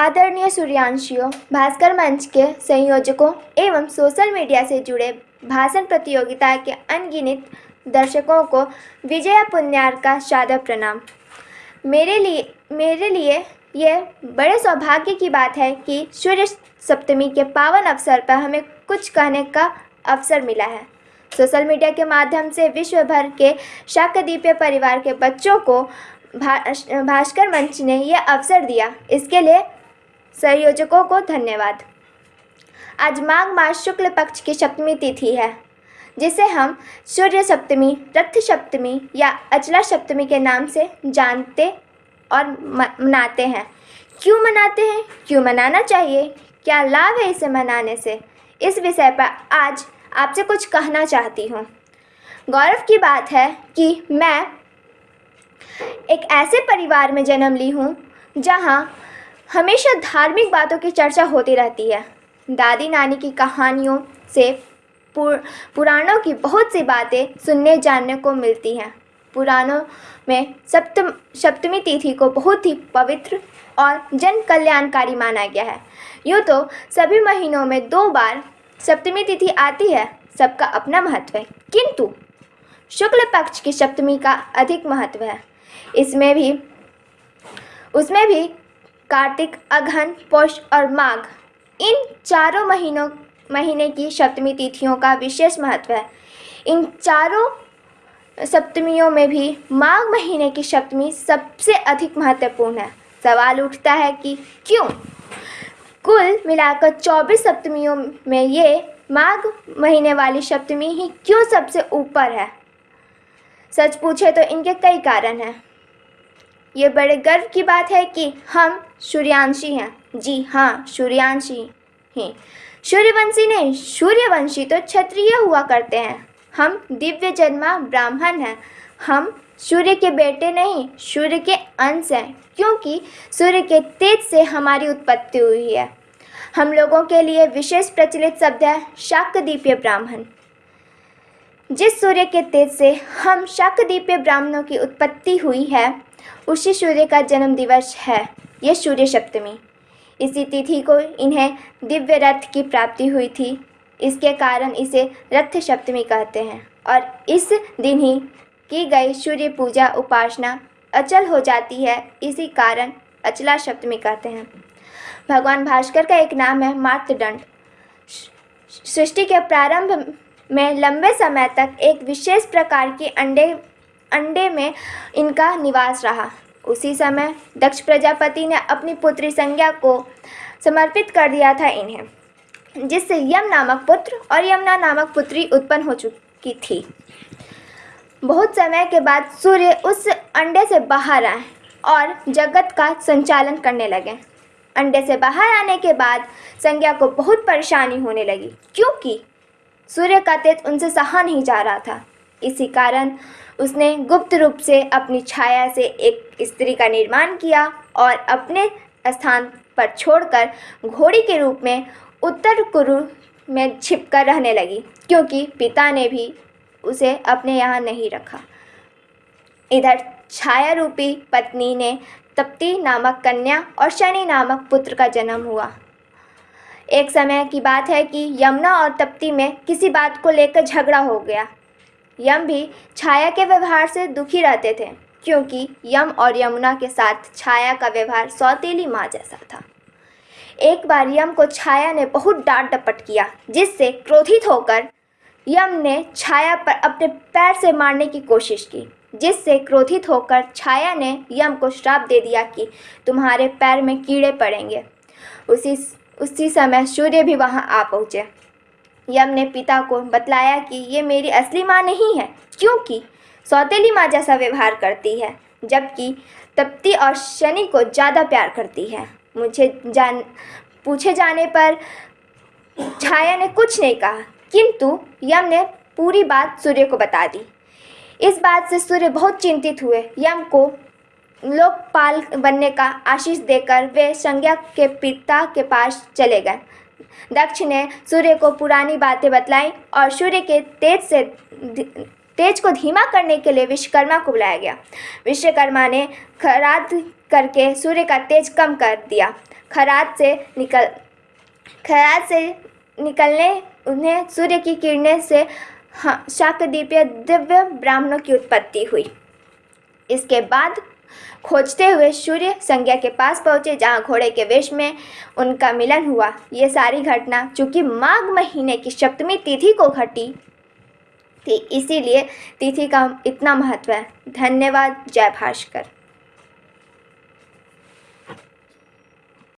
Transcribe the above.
आदरणीय सूर्यांशियों, भास्कर मंच के संयोजकों एवं सोशल मीडिया से जुड़े भाषण प्रतियोगिता के अनगिनत दर्शकों को विजया पुण्यार का सादर प्रणाम। मेरे लिए मेरे लिए यह बड़े सौभाग्य की बात है कि सूर्य सप्तमी के पावन अवसर पर हमें कुछ कहने का अवसर मिला है। सोशल मीडिया के माध्यम से विश्व भर के शाकदीप्य परिवार के बच्चों को भा, भास्कर मंच ने यह अवसर दिया। इसके लिए संयोजकों को धन्यवाद। आज माघ मास शुक्ल पक्ष की सप्तमी तिथि है, जिसे हम सूर्य सप्तमी, रथ सप्तमी या अचला सप्तमी के नाम से जानते और मनाते हैं। क्यों मनाते हैं? क्यों मनाना चाहिए? क्या लाभ है इसे मनाने से? इस विषय पर आज आपसे कुछ कहना चाहती हूँ। गौरव की बात है कि मैं एक ऐसे परिवार में जन्म ली हूँ, जहाँ हमेशा धार्मिक बातों की चर्चा होती रहती है। दादी नानी की कहानियों से पुर, पुराणों की बहुत सी बातें सुनने जानने को मिलती हैं। पुराणों में सप्तम सप्तमी तिथि को बहुत ही पवित्र और जन कल्याणकारी माना गया है। यूँ तो सभी महीनों में दो बार सप्तमी तिथि आती है सबका अपना महत्व है। किंतु शुक्ल पक्ष की सप्तमी का अधिक महत्व है। इसमें भी उसमें भी कार्तिक, अघन पौष और माघ। इन चारों महीनों, महीने की सप्तमी तिथियों का विशेष महत्व है। इन चारों सप्तमियों में भी माघ महीने की सप्तमी सबसे अधिक महत्वपूर्ण है। सवाल उठता है कि क्यों? कुल मिलाकर चौबीस सप्तमियों में ये माघ महीने वाली सप्तमी ही क्यों सबसे ऊपर है? सच पूछे तो इनके कई कारण हैं। ये बड़े गर्व की बात है कि हम सूर्यांशी हैं। जी हाँ सूर्यांशी हैं। सूर्यवंशी नहीं, सूर्यवंशी तो क्षत्रिय हुआ करते हैं। हम दिव्य जन्मा ब्राह्मण हैं। हम सूर्य के बेटे नहीं, सूर्य के अंश हैं, क्योंकि सूर्य के तेज से हमारी उत्पत्ति हुई है। हम लोगों के लिए विशेष प्रचलित शब्द है शाकदीप्य ब्राह्मण। जिस सूर्य के तेज से हम शाकदीप्य ब्राह्मणों की उत्पत्ति हुई है उसी सूर्य का जन्म दिवस है, यह सूर्य सप्तमी इसी तिथि को इन्हें दिव्य रथ की प्राप्ति हुई थी। इसके कारण इसे रथ सप्तमी कहते हैं और इस दिन ही की गई सूर्य पूजा उपासना अचल हो जाती है, इसी कारण अचला सप्तमी कहते हैं। भगवान भास्कर का एक नाम है मातृदंड। सृष्टि के प्रारंभ में लंबे समय तक एक विशेष प्रकार के अंडे अंडे में इनका निवास रहा। उसी समय दक्ष प्रजापति ने अपनी पुत्री संज्ञा को समर्पित कर दिया था इन्हें, जिससे यम नामक पुत्र और यमुना नामक पुत्री उत्पन्न हो चुकी थी। बहुत समय के बाद सूर्य उस अंडे से बाहर आए और जगत का संचालन करने लगे। अंडे से बाहर आने के बाद संज्ञा को बहुत परेशानी होने लगी, क्योंकि सूर्य का तेज उनसे सहा नहीं जा रहा था। इसी कारण उसने गुप्त रूप से अपनी छाया से एक स्त्री का निर्माण किया और अपने स्थान पर छोड़कर घोड़ी के रूप में उत्तर कुरु में छिपकर रहने लगी, क्योंकि पिता ने भी उसे अपने यहाँ नहीं रखा। इधर छाया रूपी पत्नी ने तप्ती नामक कन्या और शनि नामक पुत्र का जन्म हुआ। एक समय की बात है कि यमुना और तप्ती में किसी बात को लेकर झगड़ा हो गया। यम भी छाया के व्यवहार से दुखी रहते थे, क्योंकि यम और यमुना के साथ छाया का व्यवहार सौतेली माँ जैसा था। एक बार यम को छाया ने बहुत डांट डपट किया, जिससे क्रोधित होकर यम ने छाया पर अपने पैर से मारने की कोशिश की, जिससे क्रोधित होकर छाया ने यम को श्राप दे दिया कि तुम्हारे पैर में कीड़े पड़ेंगे। उसी उसी समय सूर्य भी वहाँ आ पहुँचे। यम ने पिता को बतलाया कि ये मेरी असली माँ नहीं है, क्योंकि सौतेली माँ जैसा व्यवहार करती है, जबकि तप्ती और शनि को ज़्यादा प्यार करती है। मुझे जान, पूछे जाने पर छाया ने कुछ नहीं कहा, किंतु यम ने पूरी बात सूर्य को बता दी। इस बात से सूर्य बहुत चिंतित हुए। यम को लोकपाल बनने का आशीष देकर वे संज्ञा के पिता के पास चले गए। दक्ष ने सूर्य को पुरानी बातें बतलाई और सूर्य के तेज से तेज को धीमा करने के लिए विश्वकर्मा को बुलाया गया। विश्वकर्मा ने खराद करके सूर्य का तेज कम कर दिया। खरात से निकल खरात से निकलने उन्हें सूर्य की किरणें से शाकदीपीय दिव्य ब्राह्मणों की उत्पत्ति हुई। इसके बाद खोजते हुए सूर्य संज्ञा के पास पहुँचे, जहाँ घोड़े के वेश में उनका मिलन हुआ। ये सारी घटना चूँकि माघ महीने की सप्तमी तिथि को घटी, थी, इसीलिए तिथि का इतना महत्व है। धन्यवाद, जय भास्कर।